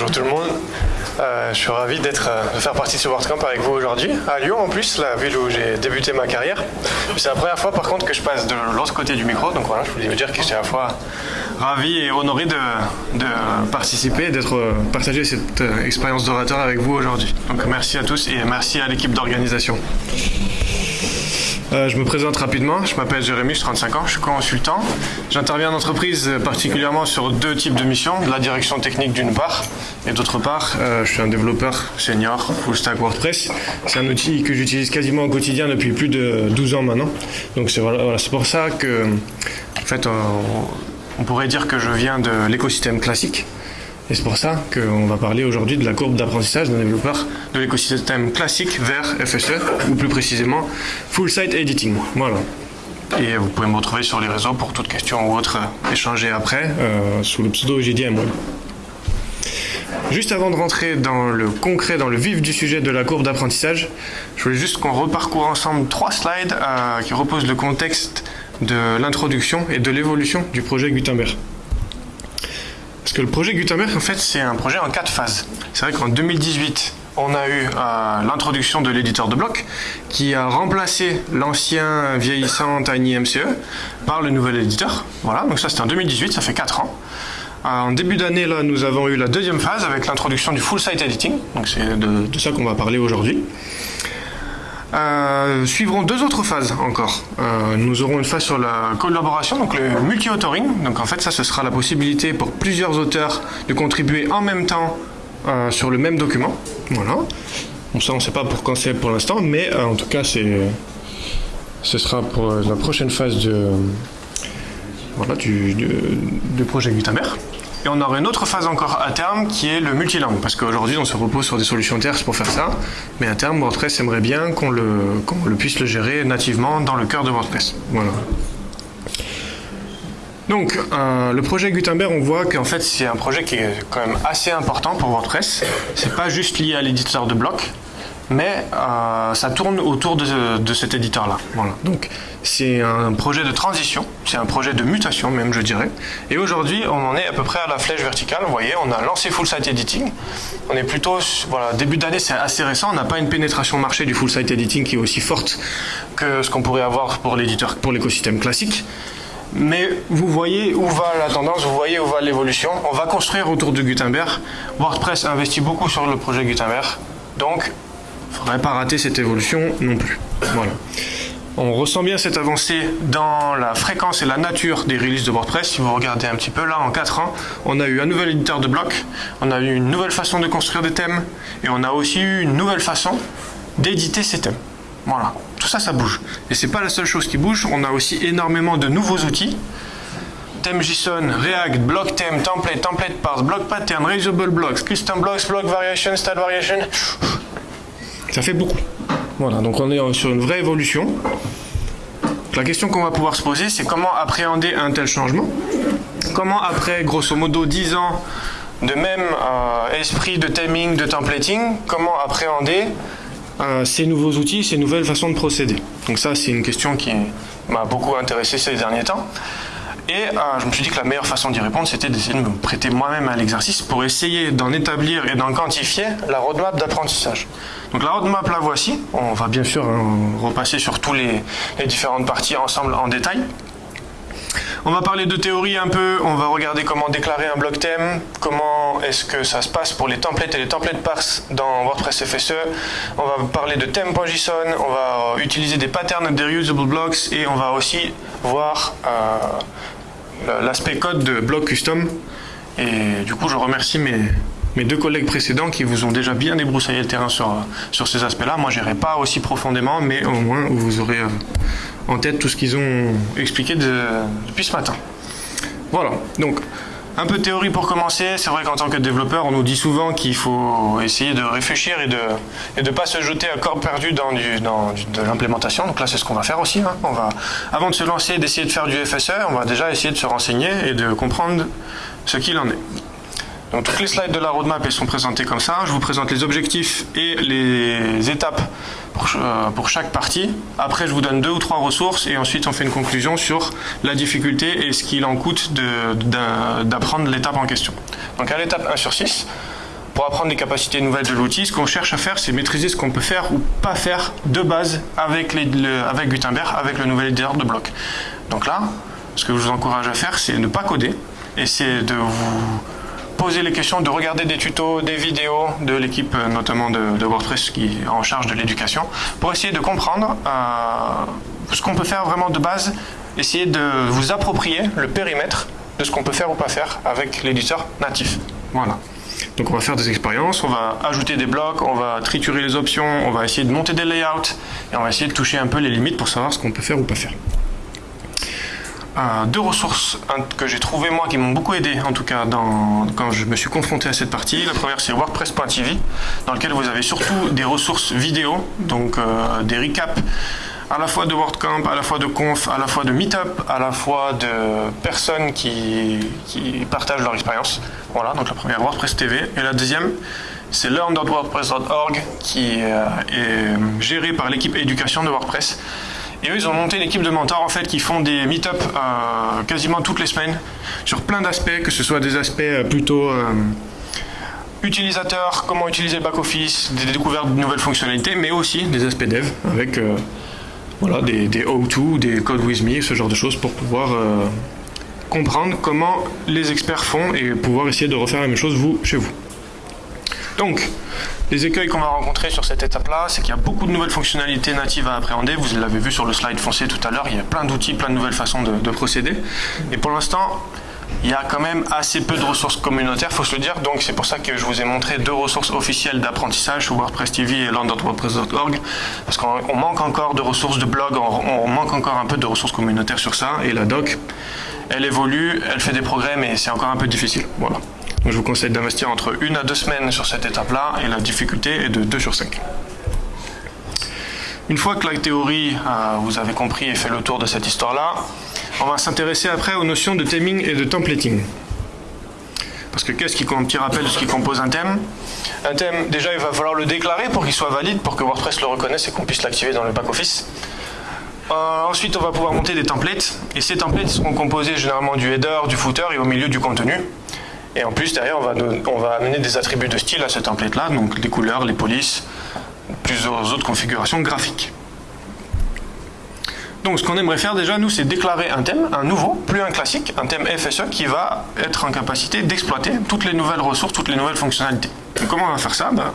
Bonjour tout le monde. Euh, je suis ravi euh, de faire partie de ce WordCamp avec vous aujourd'hui, à Lyon en plus, la ville où j'ai débuté ma carrière. C'est la première fois par contre que je passe de l'autre côté du micro, donc voilà, je voulais vous dire que je suis à la fois ravi et honoré de, de participer, d'être euh, partager cette expérience d'orateur avec vous aujourd'hui. Donc merci à tous et merci à l'équipe d'organisation. Euh, je me présente rapidement, je m'appelle Jérémy, j'ai 35 ans, je suis consultant. J'interviens en entreprise particulièrement sur deux types de missions, la direction technique d'une part, et d'autre part, euh, je suis un développeur senior full stack WordPress. C'est un outil que j'utilise quasiment au quotidien depuis plus de 12 ans maintenant. Donc c'est pour ça que, en fait, euh, on pourrait dire que je viens de l'écosystème classique. Et c'est pour ça qu'on va parler aujourd'hui de la courbe d'apprentissage d'un développeur de l'écosystème classique vers FSE, ou plus précisément Full Site Editing. Voilà. Et vous pouvez me retrouver sur les réseaux pour toute question ou autre échanger après, euh, sous le pseudo JDM Juste avant de rentrer dans le concret, dans le vif du sujet de la courbe d'apprentissage, je voulais juste qu'on reparcourt ensemble trois slides euh, qui reposent le contexte de l'introduction et de l'évolution du projet Gutenberg. Parce que le projet Gutenberg, en fait, c'est un projet en quatre phases. C'est vrai qu'en 2018, on a eu euh, l'introduction de l'éditeur de blocs qui a remplacé l'ancien vieillissant TinyMCE par le nouvel éditeur. Voilà, donc ça c'était en 2018, ça fait 4 ans. Euh, en début d'année, là, nous avons eu la deuxième phase avec l'introduction du full site editing. Donc c'est de, de, ça qu'on va parler aujourd'hui. Euh, suivront deux autres phases encore. Euh, nous aurons une phase sur la collaboration, donc le multi-authoring. Donc en fait, ça, ce sera la possibilité pour plusieurs auteurs de contribuer en même temps euh, sur le même document. Voilà. Bon, ça, on ne sait pas pour quand c'est pour l'instant, mais en tout cas, c'est, ce sera pour la prochaine phase de, voilà, du, du projet Gutenberg. Et on aura une autre phase encore à terme qui est le multilingue, parce qu'aujourd'hui on se repose sur des solutions tierces pour faire ça, mais à terme WordPress aimerait bien qu'on le, puisse le gérer nativement dans le cœur de WordPress. Voilà. Donc, euh, le projet Gutenberg, on voit qu'en fait c'est un projet qui est quand même assez important pour WordPress. C'est pas juste lié à l'éditeur de blocs, mais euh, ça tourne autour de, cet éditeur-là. Voilà. Donc c'est un projet de transition, c'est un projet de mutation même, je dirais. Et aujourd'hui, on en est à peu près à la flèche verticale. Vous voyez, on a lancé Full Site Editing. On est plutôt, voilà, début d'année, c'est assez récent. On n'a pas une pénétration marché du Full Site Editing qui est aussi forte que ce qu'on pourrait avoir pour l'éditeur, pour l'écosystème classique. Mais vous voyez où va la tendance, vous voyez où va l'évolution. On va construire autour de Gutenberg. WordPress investit beaucoup sur le projet Gutenberg. Donc, faudrait pas rater cette évolution non plus. Voilà. On ressent bien cette avancée dans la fréquence et la nature des releases de WordPress. Si vous regardez un petit peu là, en 4 ans, on a eu un nouvel éditeur de blocs, on a eu une nouvelle façon de construire des thèmes, et on a aussi eu une nouvelle façon d'éditer ces thèmes. Voilà, tout ça, ça bouge. Et c'est pas la seule chose qui bouge, on a aussi énormément de nouveaux outils. Thème JSON, React, block theme, template, template parse, block pattern, reusable blocks, custom blocks, block variation, style variation. Ça fait beaucoup. Voilà, donc on est sur une vraie évolution. La question qu'on va pouvoir se poser, c'est comment appréhender un tel changement? Comment après, grosso modo, 10 ans de même euh, esprit de timing, de templating, comment appréhender euh, ces nouveaux outils, ces nouvelles façons de procéder? Donc ça, c'est une question qui m'a beaucoup intéressé ces derniers temps. Et euh, je me suis dit que la meilleure façon d'y répondre, c'était d'essayer de me prêter moi-même à l'exercice pour essayer d'en établir et d'en quantifier la roadmap d'apprentissage. Donc la roadmap, la voici. On va bien sûr hein, repasser sur tous les, différentes parties ensemble en détail. On va parler de théorie un peu, on va regarder comment déclarer un bloc thème, comment est-ce que ça se passe pour les templates et les templates parse dans WordPress FSE. On va parler de theme.json, on va euh, utiliser des patterns de reusable blocks et on va aussi voir euh, l'aspect code de bloc custom. Et du coup, je remercie mes, mes deux collègues précédents qui vous ont déjà bien débroussaillé le terrain sur, sur ces aspects-là. Moi, je n'irai pas aussi profondément, mais au moins, vous aurez euh, en tête tout ce qu'ils ont expliqué depuis ce matin. Voilà, donc un peu de théorie pour commencer. C'est vrai qu'en tant que développeur, on nous dit souvent qu'il faut essayer de réfléchir et de ne et de pas se jeter à corps perdu dans, du, dans de l'implémentation. Donc là, c'est ce qu'on va faire aussi. Hein. On va, avant de se lancer, d'essayer de faire du FSE, on va déjà essayer de se renseigner et de comprendre ce qu'il en est. Donc toutes les slides de la roadmap elles sont présentées comme ça. Je vous présente les objectifs et les étapes pour, euh, pour, chaque partie. Après, je vous donne deux ou trois ressources et ensuite on fait une conclusion sur la difficulté et ce qu'il en coûte d'apprendre l'étape en question. Donc à l'étape 1 sur 6, pour apprendre les capacités nouvelles de l'outil, ce qu'on cherche à faire, c'est maîtriser ce qu'on peut faire ou pas faire de base avec, avec Gutenberg, avec le nouvel éditeur de bloc. Donc là, ce que je vous encourage à faire, c'est ne pas coder, et c'est de vous poser les questions, de regarder des tutos, des vidéos de l'équipe euh, notamment de, WordPress qui est en charge de l'éducation, pour essayer de comprendre euh, ce qu'on peut faire vraiment de base, essayer de vous approprier le périmètre de ce qu'on peut faire ou pas faire avec l'éditeur natif. Voilà. Donc on va faire des expériences, on va ajouter des blocs, on va triturer les options, on va essayer de monter des layouts et on va essayer de toucher un peu les limites pour savoir ce qu'on peut faire ou pas faire. Euh, deux ressources que j'ai trouvées moi qui m'ont beaucoup aidé en tout cas quand je me suis confronté à cette partie. La première c'est WordPress.tv dans lequel vous avez surtout des ressources vidéo, donc euh, des recaps à la fois de WordCamp, à la fois de conf, à la fois de meetup, à la fois de personnes qui, partagent leur expérience. Voilà, donc la première WordPress TV. Et la deuxième, c'est learn.wordpress.org qui euh, est géré par l'équipe éducation de WordPress. Et eux, ils ont monté une équipe de mentors en fait qui font des meet-up euh, quasiment toutes les semaines sur plein d'aspects, que ce soit des aspects euh, plutôt utilisateurs, comment utiliser le back-office, des découvertes de nouvelles fonctionnalités, mais aussi des aspects dev avec voilà, des, des O2, des Code With Me, ce genre de choses pour pouvoir euh, comprendre comment les experts font et pouvoir essayer de refaire la même chose vous chez vous. Donc, les écueils qu'on va rencontrer sur cette étape-là, c'est qu'il y a beaucoup de nouvelles fonctionnalités natives à appréhender. Vous l'avez vu sur le slide foncé tout à l'heure, il y a plein d'outils, plein de nouvelles façons de, de procéder. Et pour l'instant, il y a quand même assez peu de ressources communautaires, faut se le dire. Donc c'est pour ça que je vous ai montré deux ressources officielles d'apprentissage WordPress TV et land.wordpress.org, parce qu'on manque encore de ressources de blog, on, manque encore un peu de ressources communautaires sur ça. Et la doc, elle évolue, elle fait des progrès, mais c'est encore un peu difficile. Voilà. Je vous conseille d'investir entre une à deux semaines sur cette étape-là, et la difficulté est de 2 sur 5. Une fois que la théorie, euh, vous avez compris et fait le tour de cette histoire-là, on va s'intéresser après aux notions de theming et de templating. Parce que qu'est-ce qui, un petit rappel de ce qui compose un thème? Un thème, déjà, il va falloir le déclarer pour qu'il soit valide, pour que WordPress le reconnaisse et qu'on puisse l'activer dans le back-office. Euh, ensuite, on va pouvoir monter des templates. Et ces templates seront composés généralement du header, du footer et au milieu du contenu. Et en plus, derrière, on va, amener des attributs de style à ce template-là, donc les couleurs, les polices, plusieurs autres configurations graphiques. Donc ce qu'on aimerait faire déjà, nous, c'est déclarer un thème, un nouveau, plus un classique, un thème FSE qui va être en capacité d'exploiter toutes les nouvelles ressources, toutes les nouvelles fonctionnalités. comment on va faire ça? Ben,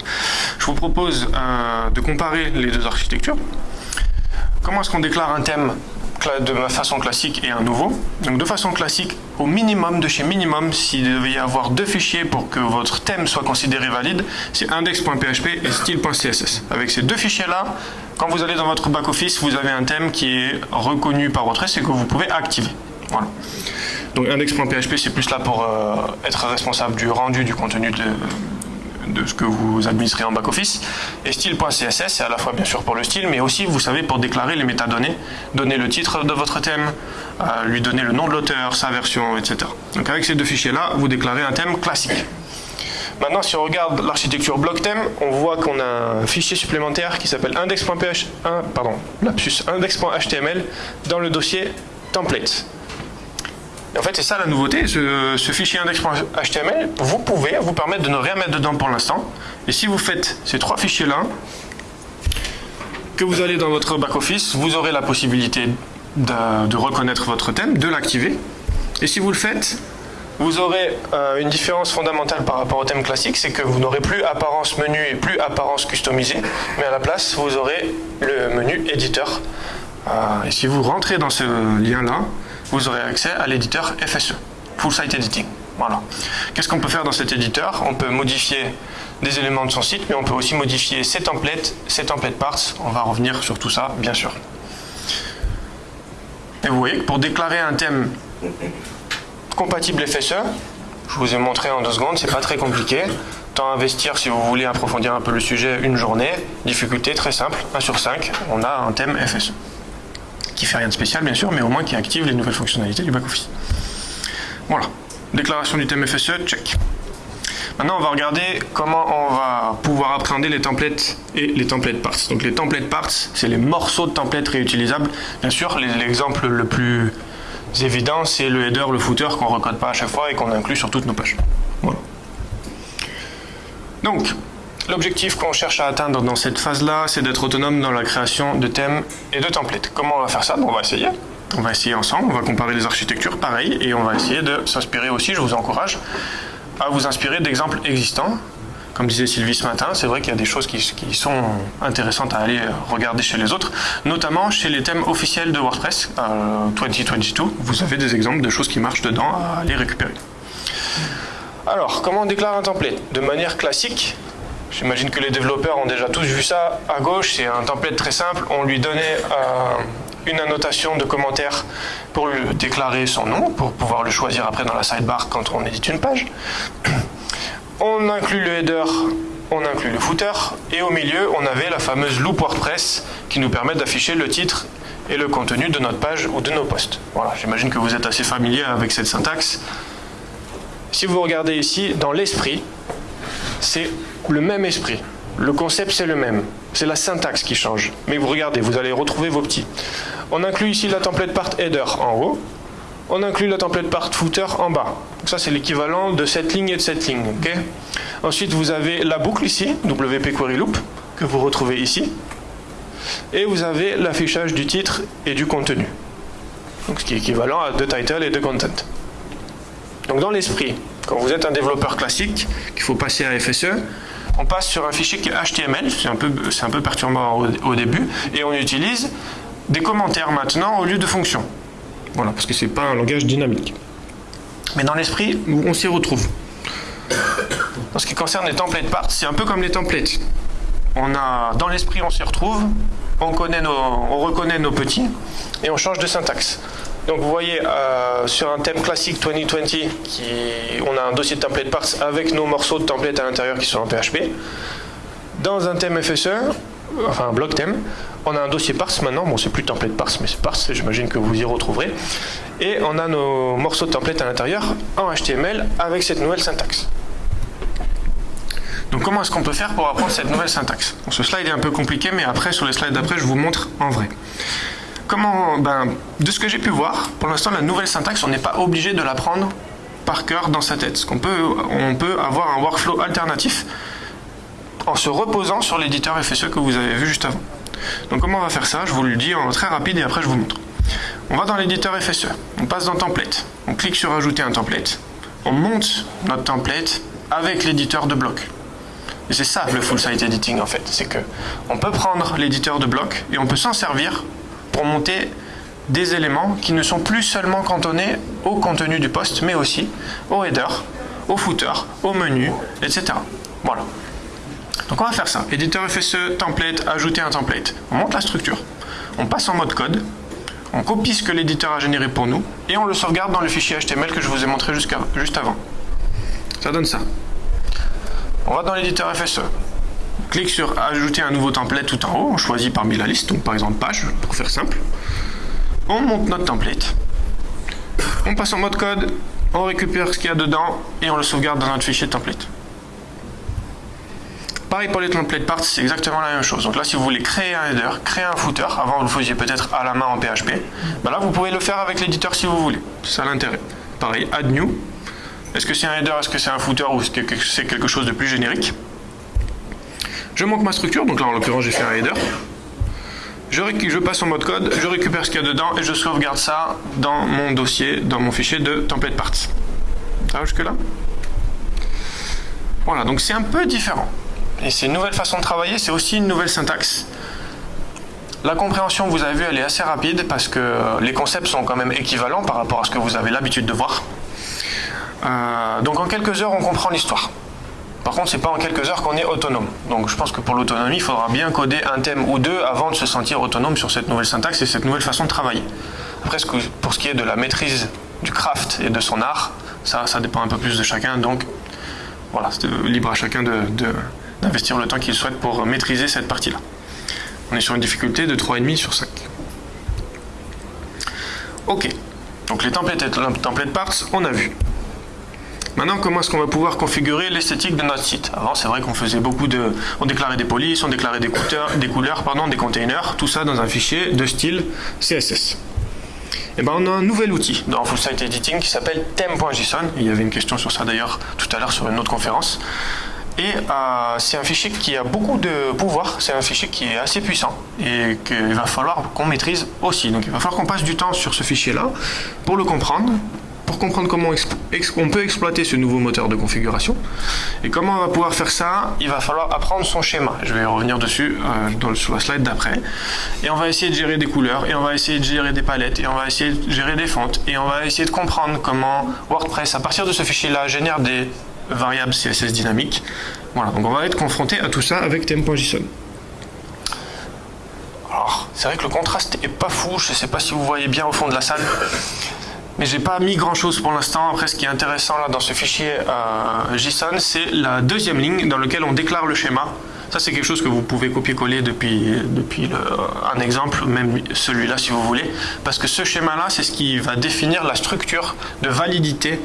Je vous propose euh, de comparer les deux architectures. Comment est-ce qu'on déclare un thème de façon classique et un nouveau. Donc de façon classique, au minimum de chez minimum, s'il devait y avoir deux fichiers pour que votre thème soit considéré valide, c'est index.php et style.css. Avec ces deux fichiers-là, quand vous allez dans votre back-office, vous avez un thème qui est reconnu par votre et que vous pouvez activer. Voilà. Donc index.php, c'est plus là pour euh, être responsable du rendu du contenu de, de ce que vous administrez en back-office. Et style.css, c'est à la fois bien sûr pour le style, mais aussi, vous savez, pour déclarer les métadonnées, donner le titre de votre thème, euh, lui donner le nom de l'auteur, sa version, etc. Donc avec ces deux fichiers-là, vous déclarez un thème classique. Maintenant, si on regarde l'architecture block thème, on voit qu'on a un fichier supplémentaire qui s'appelle index.html dans le dossier template en fait, c'est ça la nouveauté. Ce, fichier index.html, vous pouvez vous permettre de ne rien mettre dedans pour l'instant. Et si vous faites ces trois fichiers-là, que vous allez dans votre back-office, vous aurez la possibilité de, reconnaître votre thème, de l'activer. Et si vous le faites, vous aurez euh, une différence fondamentale par rapport au thème classique, c'est que vous n'aurez plus apparence menu et plus apparence customisée, mais à la place, vous aurez le menu éditeur. Euh, et si vous rentrez dans ce lien-là, vous aurez accès à l'éditeur FSE, Full Site Editing. Voilà. Qu'est-ce qu'on peut faire dans cet éditeur? On peut modifier des éléments de son site, mais on peut aussi modifier ses templates, ses template parts. On va revenir sur tout ça, bien sûr. Et vous voyez pour déclarer un thème compatible FSE, je vous ai montré en deux secondes, c'est pas très compliqué. Temps investir si vous voulez approfondir un peu le sujet, une journée. Difficulté très simple, 1 sur 5, on a un thème FSE qui fait rien de spécial bien sûr, mais au moins qui active les nouvelles fonctionnalités du back-office. Voilà, déclaration du thème FSE, check. Maintenant, on va regarder comment on va pouvoir appréhender les templates et les template parts. Donc les template parts, c'est les morceaux de templates réutilisables. Bien sûr, l'exemple le plus évident, c'est le header, le footer qu'on ne recode pas à chaque fois et qu'on inclut sur toutes nos pages. Voilà. Donc, l'objectif qu'on cherche à atteindre dans cette phase-là, c'est d'être autonome dans la création de thèmes et de templates. Comment on va faire ça? On va essayer. On va essayer ensemble, on va comparer les architectures, pareil, et on va essayer de s'inspirer aussi, je vous encourage à vous inspirer d'exemples existants. Comme disait Sylvie ce matin, c'est vrai qu'il y a des choses qui, sont intéressantes à aller regarder chez les autres, notamment chez les thèmes officiels de WordPress euh, 2022. Vous avez des exemples de choses qui marchent dedans à aller récupérer. Alors, comment on déclare un template? De manière classique, j'imagine que les développeurs ont déjà tous vu ça. À gauche, c'est un template très simple. On lui donnait euh, une annotation de commentaire pour lui déclarer son nom, pour pouvoir le choisir après dans la sidebar quand on édite une page. On inclut le header, on inclut le footer, et au milieu, on avait la fameuse loop WordPress qui nous permet d'afficher le titre et le contenu de notre page ou de nos posts. Voilà, j'imagine que vous êtes assez familier avec cette syntaxe. Si vous regardez ici, dans l'esprit, c'est le même esprit. Le concept, c'est le même. C'est la syntaxe qui change. Mais vous regardez, vous allez retrouver vos petits. On inclut ici la template part header en haut. On inclut la template part footer en bas. Donc ça, c'est l'équivalent de cette ligne et de cette ligne. Ensuite, vous avez la boucle ici, WP Query Loop, que vous retrouvez ici. Et vous avez l'affichage du titre et du contenu. Donc ce qui est équivalent à de title et de content. Donc dans l'esprit, quand vous êtes un développeur classique, qu'il faut passer à FSE, on passe sur un fichier qui est HTML, c'est un peu, perturbant au, au, début, et on utilise des commentaires maintenant au lieu de fonctions. Voilà, parce que c'est pas un langage dynamique. Mais dans l'esprit, on s'y retrouve. En ce qui concerne les templates parts, c'est un peu comme les templates. On a, dans l'esprit, on s'y retrouve, on, connaît nos, on reconnaît nos petits, et on change de syntaxe. Donc vous voyez, euh, sur un thème classique 2020, qui, on a un dossier de template parts avec nos morceaux de template à l'intérieur qui sont en PHP. Dans un thème FSE, enfin un bloc thème, on a un dossier parse maintenant, bon c'est plus template parse, mais c'est parse, j'imagine que vous y retrouverez. Et on a nos morceaux de template à l'intérieur en HTML avec cette nouvelle syntaxe. Donc comment est-ce qu'on peut faire pour apprendre cette nouvelle syntaxe? Ce slide est un peu compliqué, mais après, sur les slides d'après, je vous montre en vrai. Comment, ben, de ce que j'ai pu voir, pour l'instant, la nouvelle syntaxe, on n'est pas obligé de l'apprendre par cœur dans sa tête. on peut avoir un workflow alternatif en se reposant sur l'éditeur FSE que vous avez vu juste avant. Donc comment on va faire ça? Je vous le dis en très rapide et après je vous montre. On va dans l'éditeur FSE, on passe dans template, on clique sur ajouter un template, on monte notre template avec l'éditeur de bloc. Et c'est ça le full site editing en fait, c'est que on peut prendre l'éditeur de bloc et on peut s'en servir pour monter des éléments qui ne sont plus seulement cantonnés au contenu du poste, mais aussi au header, au footer, au menu, etc. Voilà. Donc on va faire ça. Éditeur FSE, template, ajouter un template. On monte la structure, on passe en mode code, on copie ce que l'éditeur a généré pour nous, et on le sauvegarde dans le fichier HTML que je vous ai montré juste avant. Ça donne ça. On va dans l'éditeur FSE. Clique sur ajouter un nouveau template tout en haut, on choisit parmi la liste, donc par exemple page, pour faire simple. On monte notre template. On passe en mode code, on récupère ce qu'il y a dedans, et on le sauvegarde dans notre fichier template. Pareil pour les template parts, c'est exactement la même chose. Donc là, si vous voulez créer un header, créer un footer, avant vous le faisiez peut-être à la main en PHP, ben là, vous pouvez le faire avec l'éditeur si vous voulez. C'est ça l'intérêt. Pareil, add new. Est-ce que c'est un header, est-ce que c'est un footer ou est-ce que c'est quelque chose de plus générique? Je monte ma structure, donc là en l'occurrence j'ai fait un header. Je, passe en mode code, je récupère ce qu'il y a dedans et je sauvegarde ça dans mon dossier, dans mon fichier de template parts. Ça va jusque là Voilà, donc c'est un peu différent. Et c'est une nouvelle façon de travailler, c'est aussi une nouvelle syntaxe. La compréhension, vous avez vu, elle est assez rapide parce que les concepts sont quand même équivalents par rapport à ce que vous avez l'habitude de voir. Euh, donc en quelques heures, on comprend l'histoire. Par contre, c'est pas en quelques heures qu'on est autonome. Donc je pense que pour l'autonomie, il faudra bien coder un thème ou deux avant de se sentir autonome sur cette nouvelle syntaxe et cette nouvelle façon de travailler. Après, pour ce qui est de la maîtrise du craft et de son art, ça, dépend un peu plus de chacun. Donc voilà, c'est libre à chacun de d'investir le temps qu'il souhaite pour maîtriser cette partie-là. On est sur une difficulté de 3,5 sur 5. Ok, donc les templates et template parts, on a vu. Maintenant, comment est-ce qu'on va pouvoir configurer l'esthétique de notre site? Avant, c'est vrai qu'on faisait beaucoup de... On déclarait des polices, on déclarait des, couleurs, pardon, des containers, tout ça dans un fichier de style CSS. Et eh ben, on a un nouvel outil dans Full Site Editing qui s'appelle theme.json. Il y avait une question sur ça d'ailleurs tout à l'heure sur une autre conférence. Et euh, c'est un fichier qui a beaucoup de pouvoir, c'est un fichier qui est assez puissant et qu'il va falloir qu'on maîtrise aussi. Donc il va falloir qu'on passe du temps sur ce fichier-là pour le comprendre, pour comprendre comment on peut exploiter ce nouveau moteur de configuration. Et comment on va pouvoir faire ça? Il va falloir apprendre son schéma. Je vais revenir dessus euh, dans, sur la slide d'après. Et on va essayer de gérer des couleurs, et on va essayer de gérer des palettes, et on va essayer de gérer des fontes, et on va essayer de comprendre comment WordPress, à partir de ce fichier-là, génère des variable CSS dynamique. Voilà, donc on va être confronté à tout ça avec theme.json. Alors, c'est vrai que le contraste est pas fou, je ne sais pas si vous voyez bien au fond de la salle, mais j'ai pas mis grand chose pour l'instant. Après, ce qui est intéressant là dans ce fichier euh, JSON, c'est la deuxième ligne dans laquelle on déclare le schéma. Ça, c'est quelque chose que vous pouvez copier-coller depuis, un exemple, même celui-là si vous voulez, parce que ce schéma-là, c'est ce qui va définir la structure de validité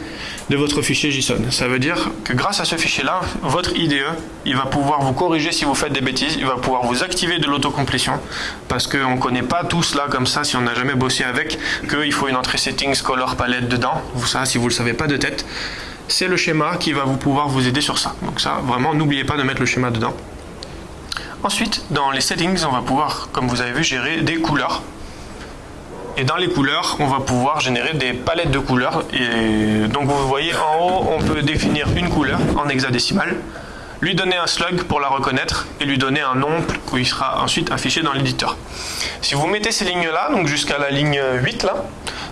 de votre fichier JSON. Ça veut dire que grâce à ce fichier-là, votre IDE, il va pouvoir vous corriger si vous faites des bêtises, il va pouvoir vous activer de l'autocomplétion, parce qu'on ne connaît pas tout cela comme ça si on n'a jamais bossé avec, qu'il faut une entrée settings, color, palette dedans. Vous ça, si vous ne le savez pas de tête, c'est le schéma qui va vous pouvoir vous aider sur ça. Donc ça, vraiment, n'oubliez pas de mettre le schéma dedans. Ensuite, dans les settings, on va pouvoir, comme vous avez vu, gérer des couleurs. Et dans les couleurs, on va pouvoir générer des palettes de couleurs. Et donc vous voyez en haut, on peut définir une couleur en hexadécimal, lui donner un slug pour la reconnaître et lui donner un nom qui sera ensuite affiché dans l'éditeur. Si vous mettez ces lignes-là, donc jusqu'à la ligne 8 là,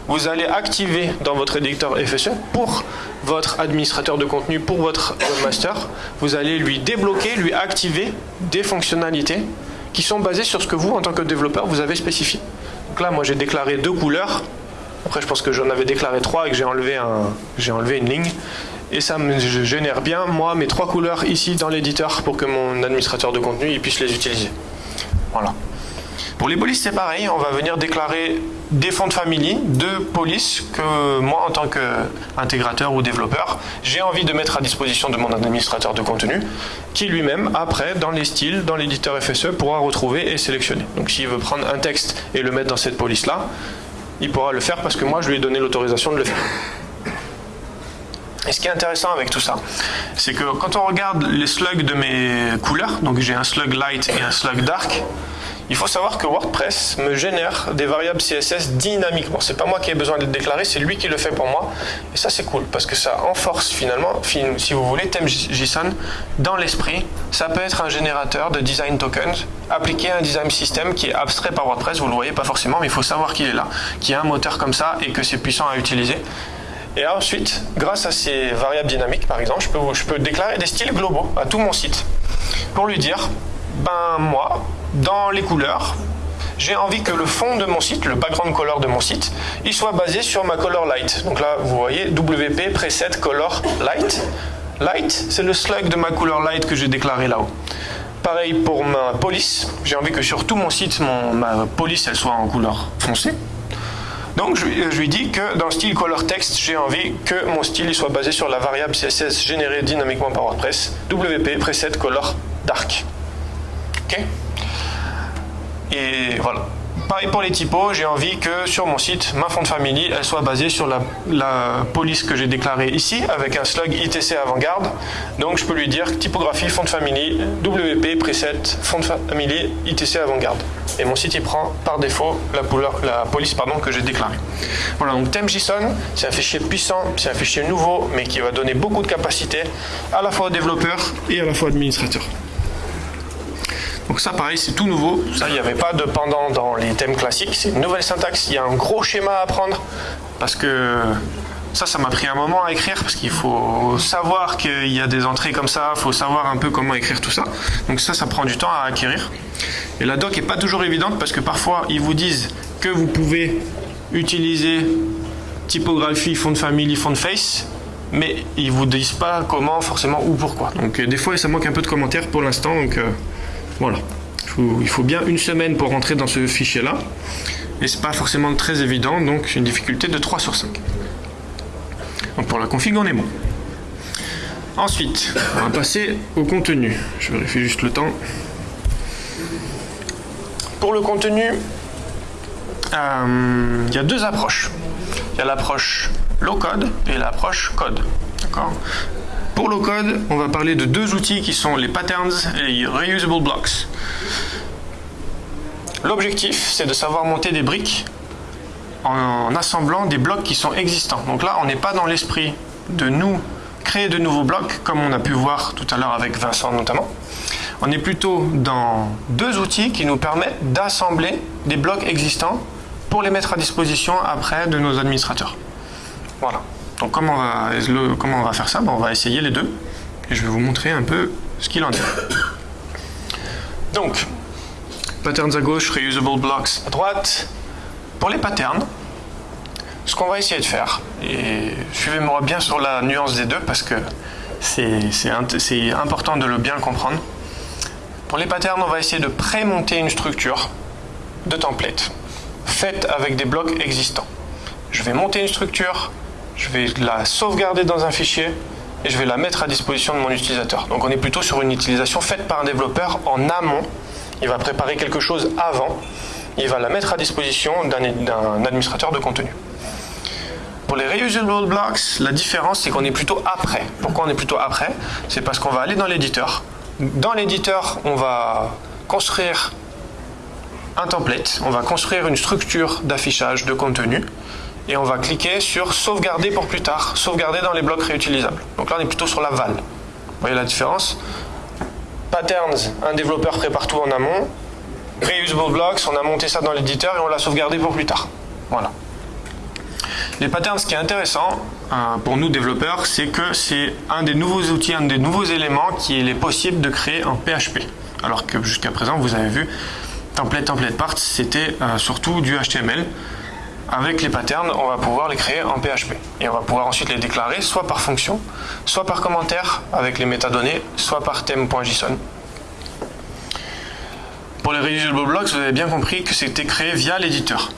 vous allez activer dans votre éditeur FSE pour votre administrateur de contenu, pour votre webmaster, vous allez lui débloquer, lui activer des fonctionnalités qui sont basées sur ce que vous, en tant que développeur, vous avez spécifié. Donc là, moi, j'ai déclaré deux couleurs. Après, je pense que j'en avais déclaré trois et que j'ai enlevé, un, enlevé une ligne. Et ça me génère bien, moi, mes trois couleurs ici dans l'éditeur pour que mon administrateur de contenu il puisse les utiliser. Voilà. Pour les polices, c'est pareil. On va venir déclarer des fonds de famille de police que moi, en tant qu'intégrateur ou développeur, j'ai envie de mettre à disposition de mon administrateur de contenu, qui lui-même, après, dans les styles, dans l'éditeur FSE, pourra retrouver et sélectionner. Donc s'il veut prendre un texte et le mettre dans cette police-là, il pourra le faire parce que moi, je lui ai donné l'autorisation de le faire. Et ce qui est intéressant avec tout ça, c'est que quand on regarde les slugs de mes couleurs, donc j'ai un slug light et un slug dark, il faut savoir que WordPress me génère des variables CSS dynamiquement. C'est pas moi qui ai besoin de les déclarer, c'est lui qui le fait pour moi. Et ça c'est cool parce que ça enforce finalement, si vous voulez, theme.json dans l'esprit. Ça peut être un générateur de design tokens appliqué à un design system qui est abstrait par WordPress. Vous le voyez pas forcément, mais il faut savoir qu'il est là, qu'il y a un moteur comme ça et que c'est puissant à utiliser. Et ensuite, grâce à ces variables dynamiques, par exemple, je peux déclarer des styles globaux à tout mon site pour lui dire, ben moi, dans les couleurs, j'ai envie que le fond de mon site, le background color de mon site, il soit basé sur ma color light. Donc là, vous voyez WP preset color light. Light, c'est le slug de ma color light que j'ai déclaré là-haut. Pareil pour ma police, j'ai envie que sur tout mon site, ma police, elle soit en couleur foncée. Donc je, lui dis que dans style color text, j'ai envie que mon style soit basé sur la variable CSS générée dynamiquement par WordPress, WP preset color dark. Ok? Et voilà. Pareil pour les typos, j'ai envie que sur mon site, ma font de famille, elle soit basée sur la, police que j'ai déclarée ici, avec un slug ITC avant-garde. Donc je peux lui dire typographie, font de famille, WP, preset, font de famille, ITC avant-garde. Et mon site il prend par défaut la, la police pardon, que j'ai déclarée. Voilà, donc theme.json, c'est un fichier puissant, c'est un fichier nouveau, mais qui va donner beaucoup de capacité à la fois aux développeurs et à la fois aux administrateurs. Donc ça pareil c'est tout nouveau, ça il n'y avait pas de pendant dans les thèmes classiques, c'est une nouvelle syntaxe, il y a un gros schéma à apprendre parce que ça ça m'a pris un moment à écrire parce qu'il faut savoir qu'il y a des entrées comme ça, il faut savoir un peu comment écrire tout ça. Donc ça ça prend du temps à acquérir. Et la doc n'est pas toujours évidente parce que parfois ils vous disent que vous pouvez utiliser typographie, fond de famille, fond de face, mais ils vous disent pas comment, forcément, ou pourquoi. Donc euh, des fois ça manque un peu de commentaires pour l'instant, donc euh, voilà. Il faut bien une semaine pour rentrer dans ce fichier-là. Et c'est pas forcément très évident, donc une difficulté de 3 sur 5. Donc pour la config, on est bon. Ensuite, on va passer au contenu. Je vérifie juste le temps. Pour le contenu, euh, il y a deux approches. Il y a l'approche low code et l'approche code. D'accord? Pour le code, on va parler de deux outils qui sont les patterns et les reusable blocks. L'objectif, c'est de savoir monter des briques en assemblant des blocs qui sont existants. Donc là, on n'est pas dans l'esprit de nous créer de nouveaux blocs, comme on a pu voir tout à l'heure avec Vincent notamment. On est plutôt dans deux outils qui nous permettent d'assembler des blocs existants pour les mettre à disposition après de nos administrateurs. Voilà. Donc comment on va, faire ça? On va essayer les deux et je vais vous montrer un peu ce qu'il en est. Donc, patterns à gauche, reusable blocks à droite. Pour les patterns, ce qu'on va essayer de faire, et suivez-moi bien sur la nuance des deux parce que c'est important de le bien comprendre. Pour les patterns, on va essayer de prémonter une structure de template faite avec des blocs existants. Je vais monter une structure, je vais la sauvegarder dans un fichier et je vais la mettre à disposition de mon utilisateur. Donc on est plutôt sur une utilisation faite par un développeur en amont. Il va préparer quelque chose avant, il va la mettre à disposition d'un administrateur de contenu. Pour les reusable blocks, la différence c'est qu'on est plutôt après. Pourquoi on est plutôt après? C'est parce qu'on va aller dans l'éditeur. Dans l'éditeur, on va construire un template, on va construire une structure d'affichage de contenu et on va cliquer sur sauvegarder pour plus tard, sauvegarder dans les blocs réutilisables. Donc là on est plutôt sur la val. Vous voyez la différence? Patterns, un développeur prépare tout en amont. Reusable blocks, on a monté ça dans l'éditeur et on l'a sauvegardé pour plus tard. Voilà. Les patterns, ce qui est intéressant euh, pour nous développeurs, c'est que c'est un des nouveaux outils, un des nouveaux éléments qu'il est possible de créer en PHP. Alors que jusqu'à présent, vous avez vu, template, template parts, c'était euh, surtout du HTML. Avec les patterns, on va pouvoir les créer en PHP. Et on va pouvoir ensuite les déclarer soit par fonction, soit par commentaire avec les métadonnées, soit par thème.json. Pour les reusable blocks, vous avez bien compris que c'était créé via l'éditeur.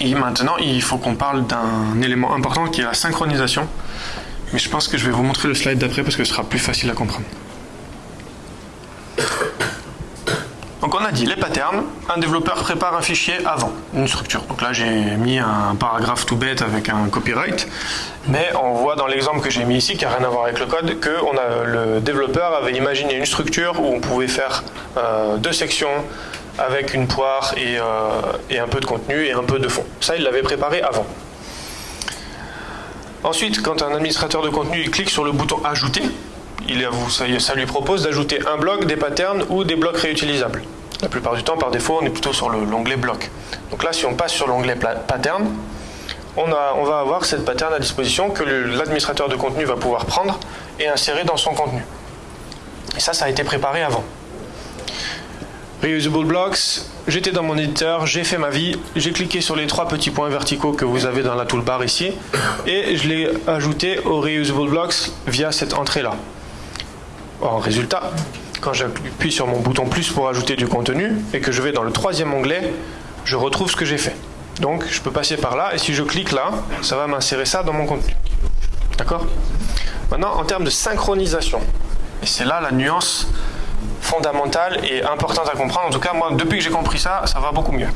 Et maintenant, il faut qu'on parle d'un élément important qui est la synchronisation. Mais je pense que je vais vous montrer le slide d'après parce que ce sera plus facile à comprendre. Donc on a dit les patterns, un développeur prépare un fichier avant une structure. Donc là j'ai mis un paragraphe tout bête avec un copyright, mais on voit dans l'exemple que j'ai mis ici, qui n'a rien à voir avec le code, que le développeur avait imaginé une structure où on pouvait faire euh, deux sections, avec une poire euh, et, un peu de contenu et un peu de fond. Ça, il l'avait préparé avant. Ensuite, quand un administrateur de contenu clique sur le bouton Ajouter, il, ça lui propose d'ajouter un bloc, des patterns ou des blocs réutilisables. La plupart du temps, par défaut, on est plutôt sur l'onglet bloc. Donc là, si on passe sur l'onglet pattern, on, on, va avoir cette pattern à disposition que l'administrateur de contenu va pouvoir prendre et insérer dans son contenu. Et ça, ça a été préparé avant. Reusable Blocks, j'étais dans mon éditeur, j'ai fait ma vie, j'ai cliqué sur les trois petits points verticaux que vous avez dans la toolbar ici, et je l'ai ajouté au Reusable Blocks via cette entrée-là. En résultat, quand j'appuie sur mon bouton plus pour ajouter du contenu, et que je vais dans le troisième onglet, je retrouve ce que j'ai fait. Donc je peux passer par là, et si je clique là, ça va m'insérer ça dans mon contenu. D'accord? Maintenant, en termes de synchronisation, et c'est là la nuance fondamentale et importante à comprendre. En tout cas, moi, depuis que j'ai compris ça, ça va beaucoup mieux.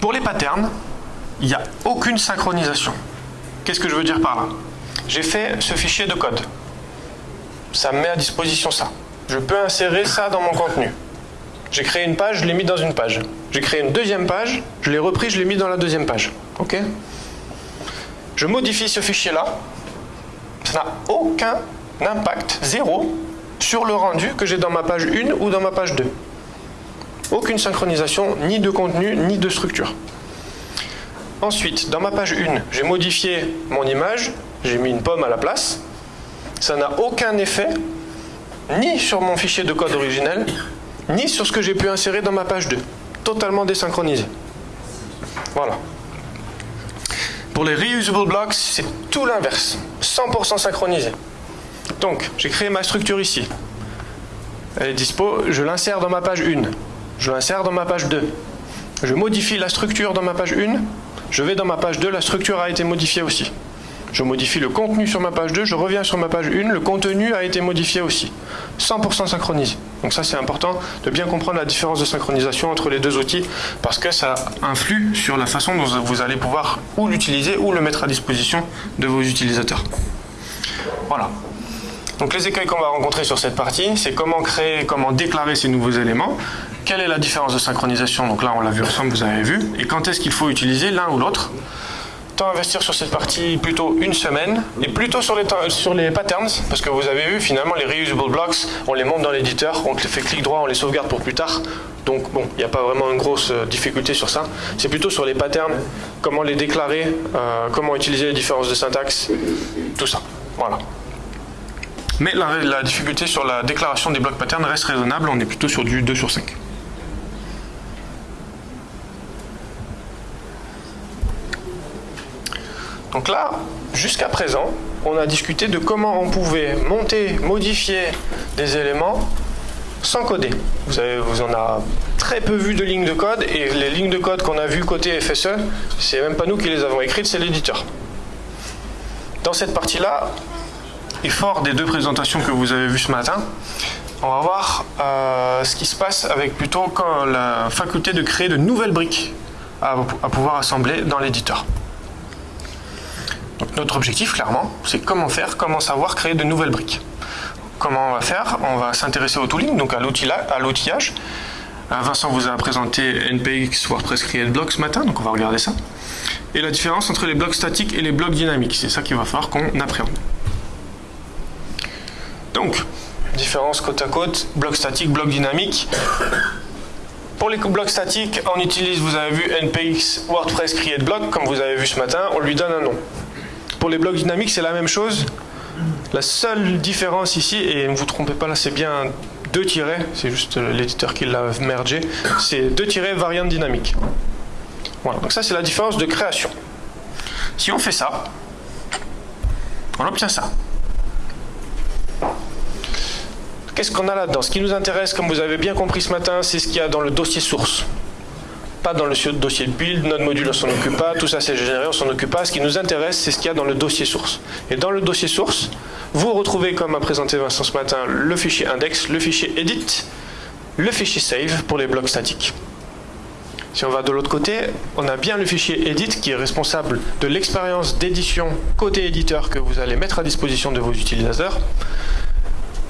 Pour les patterns, il n'y a aucune synchronisation. Qu'est-ce que je veux dire par là? J'ai fait ce fichier de code. Ça me met à disposition ça. Je peux insérer ça dans mon contenu. J'ai créé une page, je l'ai mis dans une page. J'ai créé une deuxième page, je l'ai repris, je l'ai mis dans la deuxième page. Ok? Je modifie ce fichier-là. Ça n'a aucun Impact zéro sur le rendu que j'ai dans ma page 1 ou dans ma page 2. Aucune synchronisation, ni de contenu, ni de structure. Ensuite, dans ma page 1, j'ai modifié mon image, j'ai mis une pomme à la place. Ça n'a aucun effet, ni sur mon fichier de code originel, ni sur ce que j'ai pu insérer dans ma page 2. Totalement désynchronisé. Voilà. Pour les reusable blocks, c'est tout l'inverse. 100% synchronisé. Donc, j'ai créé ma structure ici. Elle est dispo, je l'insère dans ma page 1. Je l'insère dans ma page 2. Je modifie la structure dans ma page 1. Je vais dans ma page 2, la structure a été modifiée aussi. Je modifie le contenu sur ma page 2, je reviens sur ma page 1, le contenu a été modifié aussi. 100% synchronisé. Donc ça c'est important de bien comprendre la différence de synchronisation entre les deux outils parce que ça influe sur la façon dont vous allez pouvoir ou l'utiliser ou le mettre à disposition de vos utilisateurs. Voilà. Donc les écueils qu'on va rencontrer sur cette partie, c'est comment créer, comment déclarer ces nouveaux éléments, quelle est la différence de synchronisation, donc là on l'a vu ensemble, vous avez vu, et quand est-ce qu'il faut utiliser l'un ou l'autre? Tant investir sur cette partie plutôt une semaine, et plutôt sur les, patterns, parce que vous avez vu finalement les reusable blocks, on les monte dans l'éditeur, on fait clic droit, on les sauvegarde pour plus tard, donc bon, il n'y a pas vraiment une grosse euh, difficulté sur ça. C'est plutôt sur les patterns, comment les déclarer, euh, comment utiliser les différences de syntaxe, tout ça. Voilà. Mais la, difficulté sur la déclaration des blocs patterns reste raisonnable, on est plutôt sur du 2 sur 5. Donc là, jusqu'à présent, on a discuté de comment on pouvait monter, modifier des éléments sans coder. Vous, vous en avez très peu vu de lignes de code, et les lignes de code qu'on a vues côté FSE, c'est même pas nous qui les avons écrites, c'est l'éditeur. Dans cette partie-là, et fort des deux présentations que vous avez vues ce matin, on va voir euh, ce qui se passe avec plutôt la faculté de créer de nouvelles briques à, pouvoir assembler dans l'éditeur. Notre objectif, clairement, c'est comment faire, comment savoir créer de nouvelles briques. Comment on va faire? On va s'intéresser au tooling, donc à l'outillage. Euh, Vincent vous a présenté NPX WordPress Create Block ce matin, donc on va regarder ça. Et la différence entre les blocs statiques et les blocs dynamiques, c'est ça qu'il va falloir qu'on appréhende. Donc, différence côte à côte, bloc statique, bloc dynamique. Pour les blocs statiques, on utilise, vous avez vu, NPX WordPress Create Block, comme vous avez vu ce matin, on lui donne un nom. Pour les blocs dynamiques, c'est la même chose. La seule différence ici, et ne vous trompez pas là, c'est bien deux tirets, c'est juste l'éditeur qui l'a mergé, c'est deux tirets variante dynamique. Voilà, donc ça c'est la différence de création. Si on fait ça, on obtient ça. Qu'est-ce qu'on a là-dedans? Ce qui nous intéresse, comme vous avez bien compris ce matin, c'est ce qu'il y a dans le dossier source. Pas dans le dossier build, notre module on s'en occupe pas, tout ça c'est généré, on s'en occupe pas. Ce qui nous intéresse, c'est ce qu'il y a dans le dossier source. Et dans le dossier source, vous retrouvez, comme a présenté Vincent ce matin, le fichier index, le fichier edit, le fichier save pour les blocs statiques. Si on va de l'autre côté, on a bien le fichier edit qui est responsable de l'expérience d'édition côté éditeur que vous allez mettre à disposition de vos utilisateurs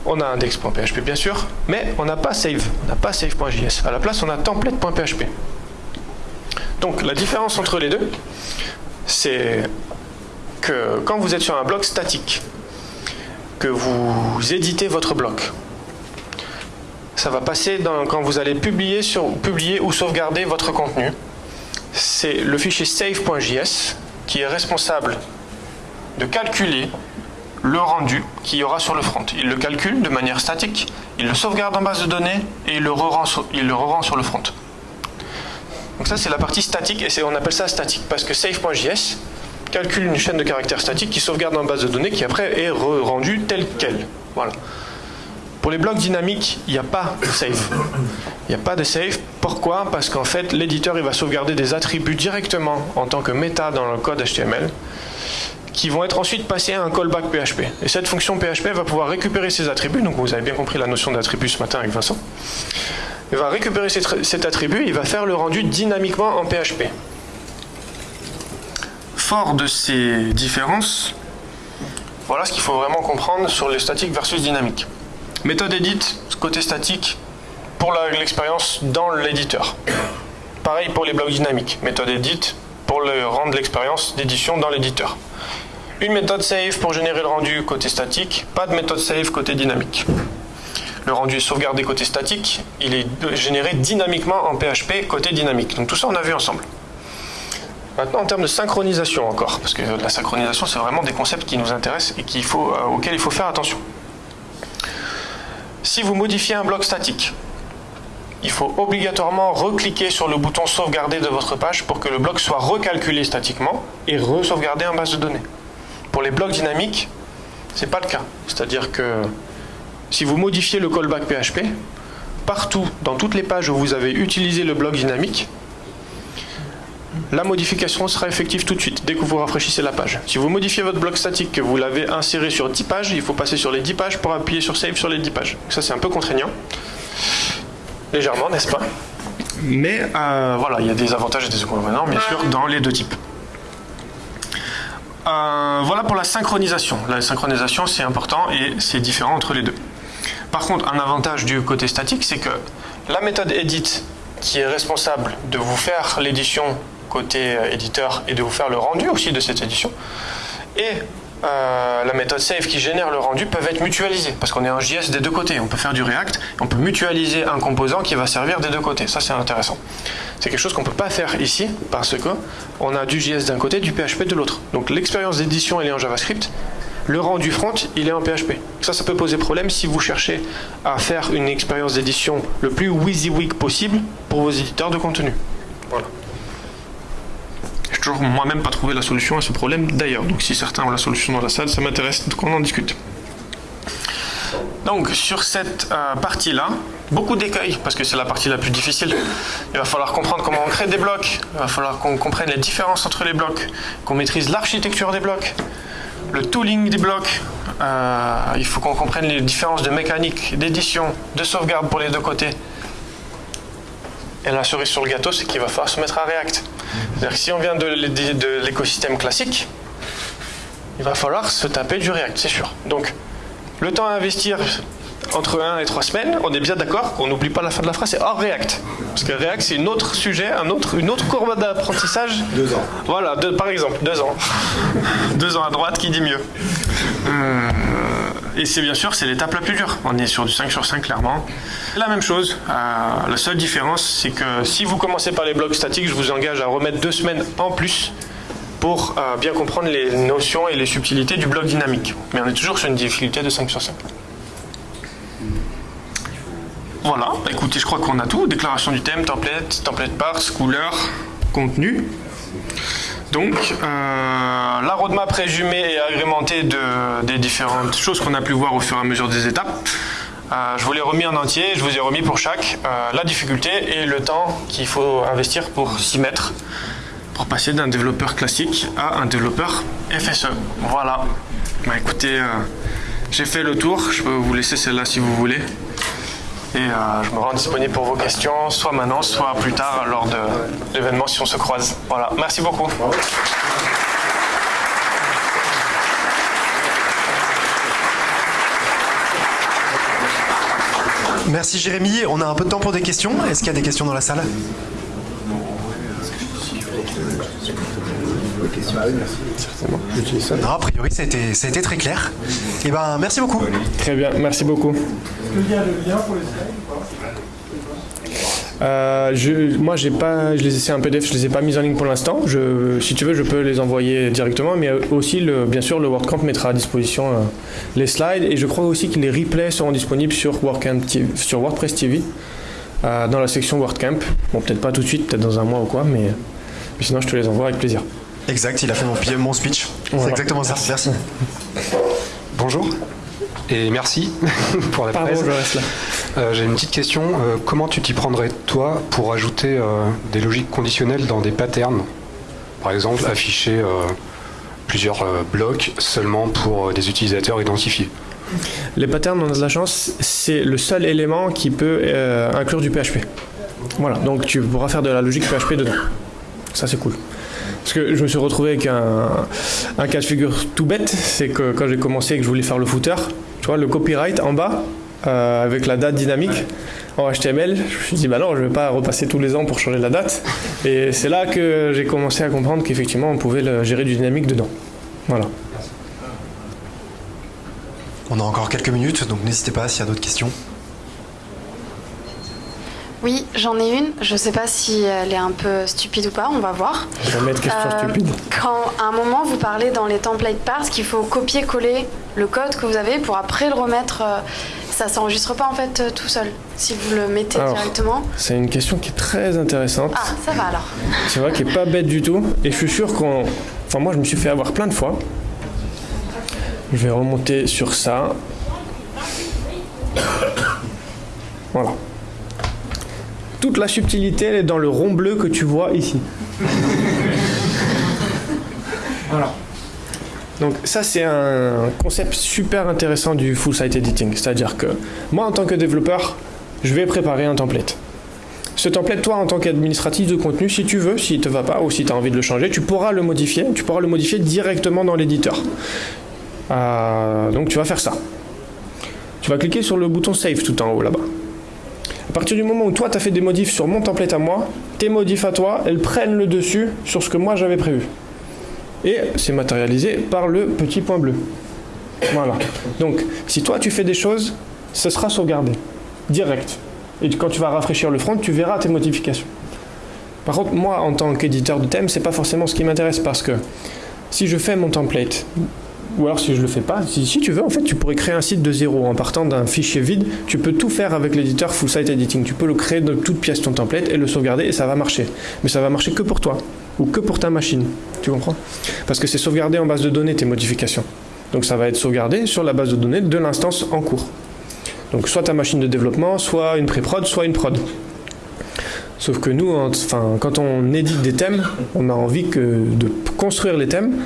on a index.php bien sûr, mais on n'a pas save, on n'a pas save.js. À la place, on a template.php. Donc la différence entre les deux, c'est que quand vous êtes sur un bloc statique, que vous éditez votre bloc, ça va passer dans, quand vous allez publier, sur, publier ou sauvegarder votre contenu. C'est le fichier save.js qui est responsable de calculer le rendu qu'il y aura sur le front. Il le calcule de manière statique, il le sauvegarde en base de données et il le re-rend sur, le front. Donc ça c'est la partie statique et on appelle ça statique parce que save.js calcule une chaîne de caractères statiques qui sauvegarde en base de données qui après est rendue telle qu'elle. Voilà. Pour les blocs dynamiques, il n'y a pas de save. Il n'y a pas de save. Pourquoi? Parce qu'en fait, l'éditeur va sauvegarder des attributs directement en tant que méta dans le code HTML qui vont être ensuite passés à un callback PHP. Et cette fonction PHP va pouvoir récupérer ces attributs, donc vous avez bien compris la notion d'attribut ce matin avec Vincent. Il va récupérer cet attribut, il va faire le rendu dynamiquement en PHP. Fort de ces différences, voilà ce qu'il faut vraiment comprendre sur les statiques versus dynamiques. Méthode edit, côté statique, pour l'expérience dans l'éditeur. Pareil pour les blocs dynamiques. Méthode edit, pour le rendre l'expérience d'édition dans l'éditeur. Une méthode save pour générer le rendu côté statique, pas de méthode save côté dynamique. Le rendu est sauvegardé côté statique, il est généré dynamiquement en PHP côté dynamique. Donc tout ça on a vu ensemble. Maintenant en termes de synchronisation encore, parce que la synchronisation c'est vraiment des concepts qui nous intéressent et euh, auxquels il faut faire attention. Si vous modifiez un bloc statique, il faut obligatoirement recliquer sur le bouton sauvegarder de votre page pour que le bloc soit recalculé statiquement et re-sauvegardé en base de données. Pour les blocs dynamiques, ce n'est pas le cas. C'est-à-dire que si vous modifiez le callback PHP, partout, dans toutes les pages où vous avez utilisé le bloc dynamique, la modification sera effective tout de suite, dès que vous rafraîchissez la page. Si vous modifiez votre bloc statique, que vous l'avez inséré sur 10 pages, il faut passer sur les 10 pages pour appuyer sur Save sur les 10 pages. Ça, c'est un peu contraignant. légèrement, n'est-ce pas? Mais euh, voilà, il y a des avantages et des inconvénients, bien sûr, dans les deux types. Euh, voilà pour la synchronisation. La synchronisation, c'est important et c'est différent entre les deux. Par contre, un avantage du côté statique, c'est que la méthode edit, qui est responsable de vous faire l'édition côté euh, éditeur et de vous faire le rendu aussi de cette édition, et euh, la méthode save qui génère le rendu peuvent être mutualisées parce qu'on est en JS des deux côtés. On peut faire du React, on peut mutualiser un composant qui va servir des deux côtés. Ça, c'est intéressant. C'est quelque chose qu'on ne peut pas faire ici parce que on a du JS d'un côté, du PHP de l'autre. Donc l'expérience d'édition, elle est en JavaScript. Le rendu front, il est en PHP. Ça, ça peut poser problème si vous cherchez à faire une expérience d'édition le plus WYSIWYG possible pour vos éditeurs de contenu. Voilà toujours moi-même pas trouvé la solution à ce problème d'ailleurs. Donc si certains ont la solution dans la salle, ça m'intéresse qu'on en discute. Donc sur cette euh, partie-là, beaucoup d'écueils, parce que c'est la partie la plus difficile. Il va falloir comprendre comment on crée des blocs, il va falloir qu'on comprenne les différences entre les blocs, qu'on maîtrise l'architecture des blocs, le tooling des blocs, euh, il faut qu'on comprenne les différences de mécanique, d'édition, de sauvegarde pour les deux côtés. Et la cerise sur le gâteau, c'est qu'il va falloir se mettre à React. C'est-à-dire que si on vient de l'écosystème classique, il va falloir se taper du React, c'est sûr. Donc, le temps à investir entre 1 et 3 semaines, on est bien d'accord qu'on n'oublie pas la fin de la phrase, c'est hors React. Parce que React, c'est un autre sujet, un autre, une autre courbe d'apprentissage. Deux ans. Voilà, par exemple, deux ans. deux ans à droite, qui dit mieux euh, Et c'est bien sûr, c'est l'étape la plus dure. On est sur du 5 sur 5, clairement. La même chose. Euh, la seule différence, c'est que si vous commencez par les blocs statiques, je vous engage à remettre deux semaines en plus pour euh, bien comprendre les notions et les subtilités du bloc dynamique. Mais on est toujours sur une difficulté de 5 sur 5. Voilà, bah, écoutez, je crois qu'on a tout. Déclaration du thème, template, template parts, couleur, contenu. Donc, euh, la roadmap résumée et agrémentée de, des différentes choses qu'on a pu voir au fur et à mesure des étapes. Euh, je vous l'ai remis en entier, je vous ai remis pour chaque euh, la difficulté et le temps qu'il faut investir pour s'y mettre, pour passer d'un développeur classique à un développeur FSE. Voilà. Bah, écoutez, j'ai fait le tour, je peux vous laisser celle-là si vous voulez. Et euh, je me rends disponible pour vos questions, soit maintenant, soit plus tard lors de l'événement si on se croise. Voilà, merci beaucoup. Merci Jérémy. On a un peu de temps pour des questions. Est-ce qu'il y a des questions dans la salle? Non, a priori, ça a, été, ça a été très clair. Et eh ben, merci beaucoup. Très bien, merci beaucoup. Euh, je, moi, j'ai pas, je les c'est un PDF, je les ai pas mis en ligne pour l'instant. si tu veux, je peux les envoyer directement, mais aussi, le, bien sûr, le WordCamp mettra à disposition euh, les slides et je crois aussi que les replays seront disponibles sur, WordCamp sur WordPress TV euh, dans la section WordCamp. Bon, peut-être pas tout de suite, peut-être dans un mois ou quoi, mais, sinon, je te les envoie avec plaisir. Exact, il a fait mon, mon speech. C'est exactement ça. Merci. Bonjour et merci pour la Pardon, Je là. Euh, j'ai une petite question. Euh, comment tu t'y prendrais, toi, pour ajouter euh, des logiques conditionnelles dans des patterns? Par exemple, afficher plusieurs blocs seulement pour des utilisateurs identifiés. Les patterns, on a de la chance, c'est le seul élément qui peut inclure du PHP. Voilà, donc tu pourras faire de la logique PHP dedans. Ça, c'est cool. Parce que je me suis retrouvé avec un, cas de figure tout bête, c'est que quand j'ai commencé et que je voulais faire le footer, tu vois, le copyright en bas, euh, avec la date dynamique en HTML. Je me suis dit, bah non, je ne vais pas repasser tous les ans pour changer la date. Et c'est là que j'ai commencé à comprendre qu'effectivement, on pouvait le gérer du dynamique dedans. Voilà. On a encore quelques minutes, donc n'hésitez pas s'il y a d'autres questions. Oui, j'en ai une. Je ne sais pas si elle est un peu stupide ou pas, on va voir. Vais mettre question euh, stupide. Quand à un moment vous parlez dans les templates parts qu'il faut copier-coller le code que vous avez pour après le remettre, euh, ça s'enregistre pas en fait euh, tout seul si vous le mettez directement. C'est une question qui est très intéressante. Ah, ça va alors. C'est vrai qu'il est pas bête du tout. Et je suis sûr qu'on. Enfin, moi je me suis fait avoir plein de fois. Je vais remonter sur ça. Voilà toute la subtilité, elle est dans le rond bleu que tu vois ici. voilà. Donc ça c'est un concept super intéressant du full site editing. C'est-à-dire que moi en tant que développeur, je vais préparer un template. Ce template, toi, en tant qu'administratif de contenu, si tu veux, s'il ne te va pas ou si tu as envie de le changer, tu pourras le modifier. Tu pourras le modifier directement dans l'éditeur. Euh, donc tu vas faire ça. Tu vas cliquer sur le bouton Save tout en haut là-bas. Partir du moment où toi, tu as fait des modifs sur mon template à moi, tes modifs à toi, elles prennent le dessus sur ce que moi j'avais prévu. Et c'est matérialisé par le petit point bleu. Voilà. Donc, si toi tu fais des choses, ce sera sauvegardé. Direct. Et quand tu vas rafraîchir le front, tu verras tes modifications. Par contre, moi, en tant qu'éditeur de thème, c'est pas forcément ce qui m'intéresse parce que si je fais mon template, ou alors si je le fais pas, si, tu veux, en fait, tu pourrais créer un site de zéro en partant d'un fichier vide. Tu peux tout faire avec l'éditeur Full Site Editing. Tu peux le créer de toute pièce ton template et le sauvegarder et ça va marcher. Mais ça va marcher que pour toi ou que pour ta machine. Tu comprends? Parce que c'est sauvegardé en base de données tes modifications. Donc ça va être sauvegardé sur la base de données de l'instance en cours. Donc soit ta machine de développement, soit une pré-prod, soit une prod. Sauf que nous, enfin, quand on édite des thèmes, on a envie que de construire les thèmes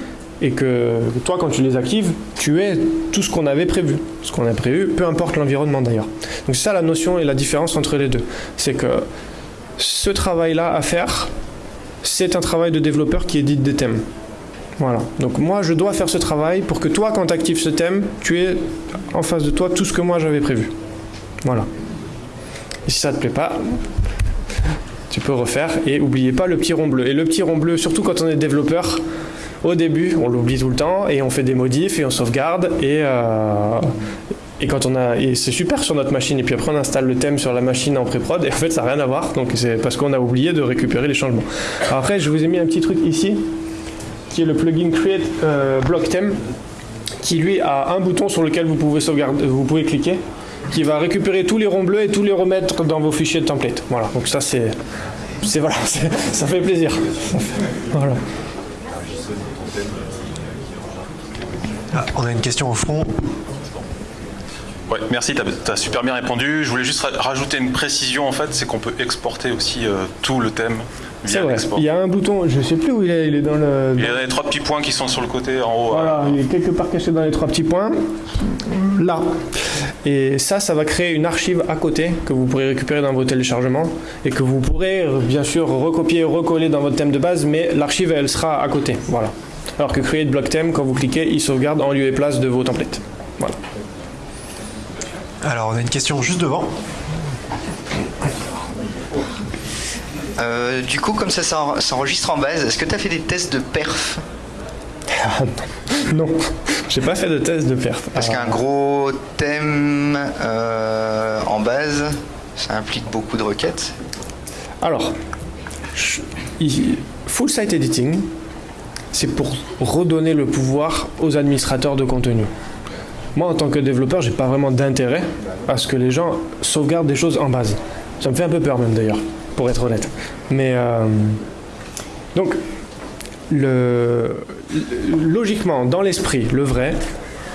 et que toi, quand tu les actives, tu aies tout ce qu'on avait prévu. Ce qu'on a prévu, peu importe l'environnement d'ailleurs. Donc c'est ça la notion et la différence entre les deux. C'est que ce travail-là à faire, c'est un travail de développeur qui édite des thèmes. Voilà. Donc moi, je dois faire ce travail pour que toi, quand tu actives ce thème, tu aies en face de toi tout ce que moi j'avais prévu. Voilà. Et si ça te plaît pas, tu peux refaire et n'oubliez pas le petit rond bleu. Et le petit rond bleu, surtout quand on est développeur, au début, on l'oublie tout le temps et on fait des modifs et on sauvegarde et euh, et quand on a et c'est super sur notre machine et puis après on installe le thème sur la machine en pré-prod et en fait ça n'a rien à voir donc c'est parce qu'on a oublié de récupérer les changements. après je vous ai mis un petit truc ici qui est le plugin Create euh, Block Theme, qui lui a un bouton sur lequel vous pouvez sauvegarder, vous pouvez cliquer, qui va récupérer tous les ronds bleus et tous les remettre dans vos fichiers de template. Voilà, donc ça c'est, c'est voilà, ça fait plaisir. Voilà. Ah, on a une question au fond. Ouais, merci, tu as, super bien répondu. Je voulais juste rajouter une précision en fait, c'est qu'on peut exporter aussi euh, tout le thème c'est vrai. Il y a un bouton, je ne sais plus où il est, il est dans le. Il y a les trois petits points qui sont sur le côté en haut. Voilà, il est quelque part caché dans les trois petits points. Là. Et ça, ça va créer une archive à côté que vous pourrez récupérer dans vos téléchargements et que vous pourrez bien sûr recopier, recoller dans votre thème de base, mais l'archive elle sera à côté. Voilà. Alors que Create Block Theme, quand vous cliquez, il sauvegarde en lieu et place de vos templates. Voilà. Alors on a une question juste devant. Euh, du coup, comme ça s'enregistre en base, est-ce que tu as fait des tests de perf Non, j'ai pas fait de tests de perf. Parce qu'un gros thème euh, en base, ça implique beaucoup de requêtes. Alors, full site editing, c'est pour redonner le pouvoir aux administrateurs de contenu. Moi, en tant que développeur, j'ai pas vraiment d'intérêt à ce que les gens sauvegardent des choses en base. Ça me fait un peu peur même d'ailleurs pour être honnête. Mais euh, donc, logiquement, dans l'esprit, le vrai,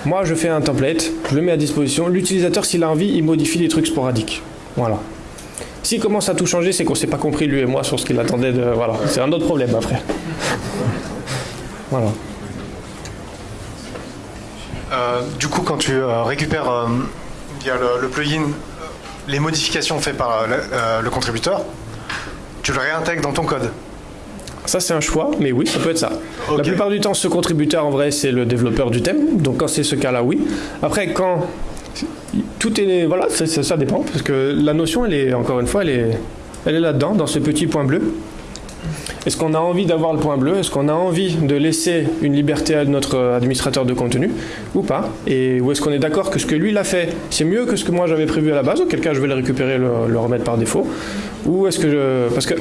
moi je fais un template, je le mets à disposition. L'utilisateur, s'il a envie, il modifie des trucs sporadiques. Voilà. S'il commence à tout changer, c'est qu'on s'est pas compris lui et moi sur ce qu'il attendait de. Voilà, c'est un autre problème après. Voilà. Euh, du coup, quand tu euh, récupères via le, plugin les modifications faites par le contributeur, tu le réintègres dans ton code. Ça, c'est un choix, mais oui, ça peut être ça. La plupart du temps, ce contributeur, en vrai, c'est le développeur du thème. Donc, quand c'est ce cas-là, oui. Après, quand tout est. Voilà, ça, ça, dépend. Parce que la notion, elle est, encore une fois, elle est, elle est là-dedans, dans ce petit point bleu. Est-ce qu'on a envie d'avoir le point bleu? Est-ce qu'on a envie de laisser une liberté à notre administrateur de contenu? Ou pas? Et où est-ce qu'on est d'accord que ce que lui il a fait, c'est mieux que ce que moi j'avais prévu à la base? Auquel cas je vais le récupérer, le, le remettre par défaut. Ou est-ce que. Parce que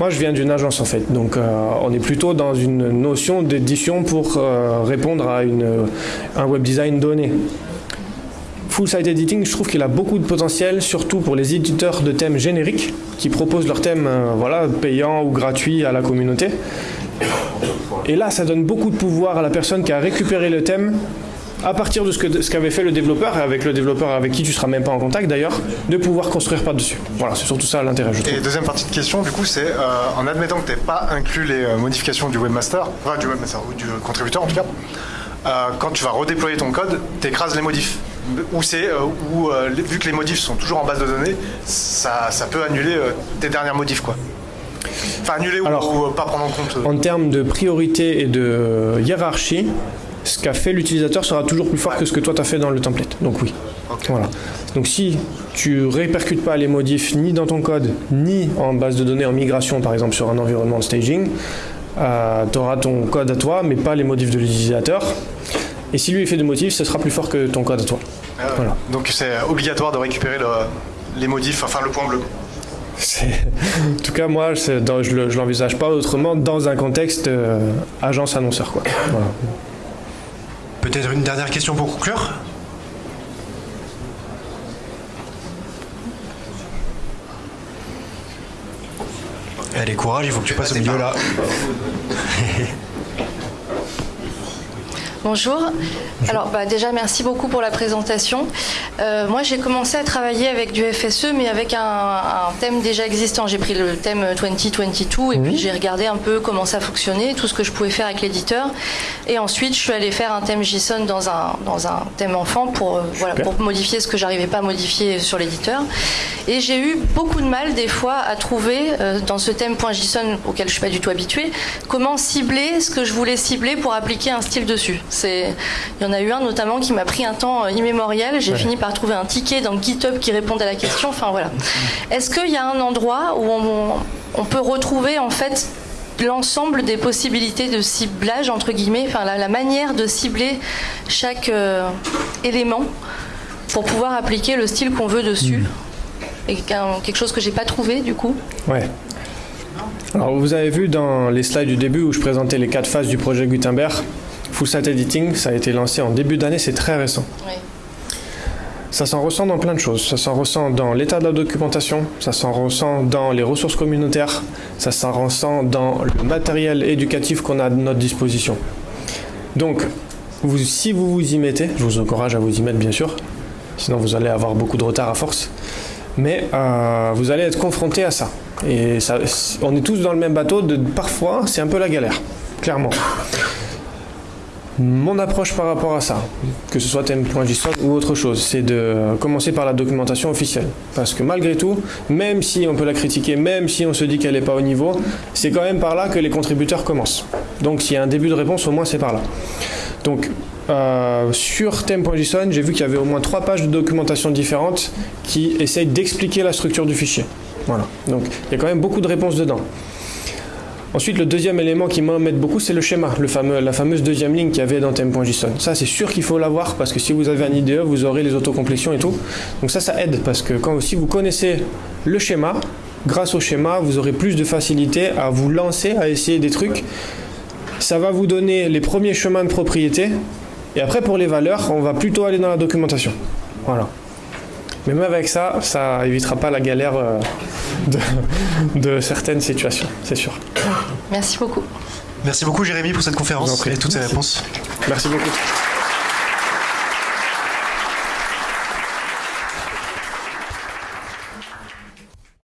moi, je viens d'une agence en fait, donc euh, on est plutôt dans une notion d'édition pour euh, répondre à un web design donné. Full Site Editing, je trouve qu'il a beaucoup de potentiel, surtout pour les éditeurs de thèmes génériques qui proposent leurs thèmes euh, voilà, payants ou gratuits à la communauté. Et là, ça donne beaucoup de pouvoir à la personne qui a récupéré le thème à partir de ce qu'avait ce fait le développeur, et avec le développeur avec qui tu seras même pas en contact d'ailleurs, de pouvoir construire par-dessus. Voilà, c'est surtout ça l'intérêt, je trouve. Et deuxième partie de question, du coup, c'est euh, en admettant que tu n'aies pas inclus les euh, modifications du webmaster, enfin du webmaster, ou du contributeur en tout cas, quand tu vas redéployer ton code, tu écrases les modifs. Ou c'est où vu que les modifs sont toujours en base de données, ça, ça peut annuler tes dernières modifs quoi. Enfin annuler ou, pas prendre en compte. En termes de priorité et de hiérarchie, ce qu'a fait l'utilisateur sera toujours plus fort que ce que toi tu as fait dans le template. Donc oui. Voilà. Donc si tu répercutes pas les modifs ni dans ton code, ni en base de données en migration, par exemple sur un environnement de staging, euh, tu auras ton code à toi, mais pas les modifs de l'utilisateur. Et si lui il fait des modifs, ce sera plus fort que ton code à toi. Voilà. Donc c'est obligatoire de récupérer les modifs, enfin le point bleu. En tout cas, moi, je ne l'envisage pas autrement dans un contexte euh, agence-annonceur. Voilà. Peut-être une dernière question pour conclure? Allez, courage, il faut que tu passes au milieu là. Bonjour. Alors bah, déjà merci beaucoup pour la présentation. Euh, moi j'ai commencé à travailler avec du FSE mais avec un, thème déjà existant. J'ai pris le thème 2022 et puis j'ai regardé un peu comment ça fonctionnait, tout ce que je pouvais faire avec l'éditeur. Et ensuite je suis allée faire un thème JSON dans un, dans un thème enfant pour, euh, voilà, pour modifier ce que j'arrivais pas à modifier sur l'éditeur. Et j'ai eu beaucoup de mal des fois à trouver euh, dans ce thème .json auquel je suis pas du tout habituée, comment cibler ce que je voulais cibler pour appliquer un style dessus. Il y en a eu un notamment qui m'a pris un temps euh, immémorial. J'ai fini par trouver un ticket dans GitHub qui répondait à la question. Enfin voilà. Est-ce qu'il y a un endroit où on, peut retrouver en fait l'ensemble des possibilités de ciblage entre guillemets, enfin la, manière de cibler chaque euh, élément pour pouvoir appliquer le style qu'on veut dessus? Hmm. Et quelque chose que j'ai pas trouvé du coup? Ouais. Alors vous avez vu dans les slides du début où je présentais les quatre phases du projet Gutenberg, Full Site Editing, ça a été lancé en début d'année, c'est très récent. Ça s'en ressent dans plein de choses. Ça s'en ressent dans l'état de la documentation, ça s'en ressent dans les ressources communautaires, ça s'en ressent dans le matériel éducatif qu'on a à notre disposition. Donc, vous, si vous vous y mettez, je vous encourage à vous y mettre bien sûr, sinon vous allez avoir beaucoup de retard à force, mais euh, vous allez être confronté à ça. Et ça, on est tous dans le même bateau, de, parfois c'est un peu la galère, clairement mon approche par rapport à ça, que ce soit thème.json ou autre chose, c'est de commencer par la documentation officielle. Parce que malgré tout, même si on peut la critiquer, même si on se dit qu'elle n'est pas au niveau, c'est quand même par là que les contributeurs commencent. Donc s'il y a un début de réponse, au moins c'est par là. Donc euh, sur thème.json, j'ai vu qu'il y avait au moins trois pages de documentation différentes qui essayent d'expliquer la structure du fichier. Voilà. Donc il y a quand même beaucoup de réponses dedans. Ensuite, le deuxième élément qui m'embête beaucoup, c'est le schéma, le fameux, la fameuse deuxième ligne qu'il y avait dans theme.json. Ça, c'est sûr qu'il faut l'avoir parce que si vous avez un IDE, vous aurez les autocomplétions et tout. Donc ça, ça aide parce que quand, si vous connaissez le schéma, grâce au schéma, vous aurez plus de facilité à vous lancer, à essayer des trucs. Ça va vous donner les premiers chemins de propriété. Et après, pour les valeurs, on va plutôt aller dans la documentation. Voilà. Mais même avec ça, ça évitera pas la galère euh, de, certaines situations, c'est sûr. Merci beaucoup. Merci beaucoup Jérémy pour cette conférence et toutes ces réponses. Merci beaucoup.